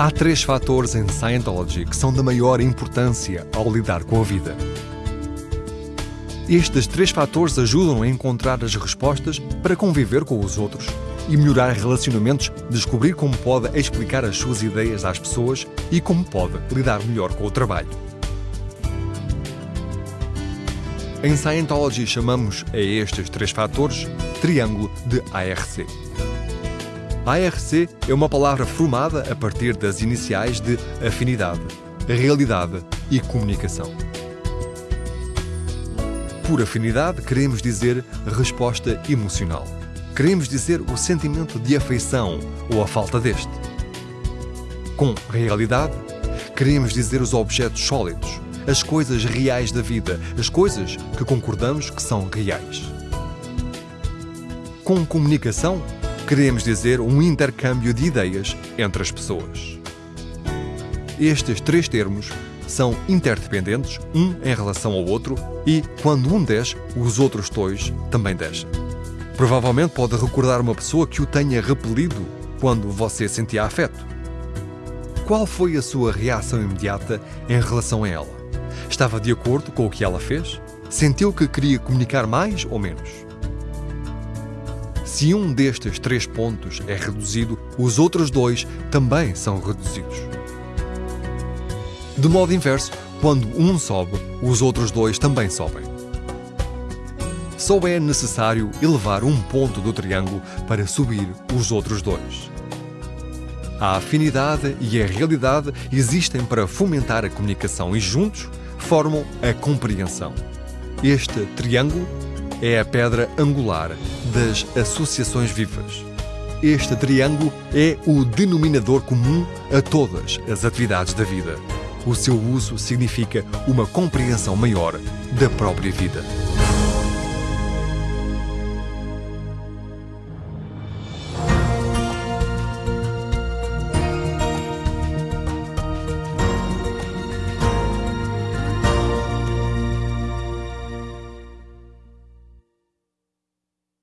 Há três fatores em Scientology que são da maior importância ao lidar com a vida. Estes três fatores ajudam a encontrar as respostas para conviver com os outros e melhorar relacionamentos, descobrir como pode explicar as suas ideias às pessoas e como pode lidar melhor com o trabalho. Em Scientology chamamos a estes três fatores triângulo de ARC. ARC é uma palavra formada a partir das iniciais de afinidade, realidade e comunicação. Por afinidade, queremos dizer resposta emocional. Queremos dizer o sentimento de afeição ou a falta deste. Com realidade, queremos dizer os objetos sólidos, as coisas reais da vida, as coisas que concordamos que são reais. Com comunicação, queremos dizer um intercâmbio de ideias entre as pessoas. Estes três termos são interdependentes, um em relação ao outro, e quando um desce, os outros dois também descem. Provavelmente pode recordar uma pessoa que o tenha repelido quando você sentia afeto. Qual foi a sua reação imediata em relação a ela? Estava de acordo com o que ela fez? Sentiu que queria comunicar mais ou menos? Se um destes três pontos é reduzido, os outros dois também são reduzidos. De modo inverso, quando um sobe, os outros dois também sobem. Só é necessário elevar um ponto do triângulo para subir os outros dois. A afinidade e a realidade existem para fomentar a comunicação e juntos formam a compreensão. Este triângulo é a pedra angular das associações vivas. Este triângulo é o denominador comum a todas as atividades da vida. O seu uso significa uma compreensão maior da própria vida.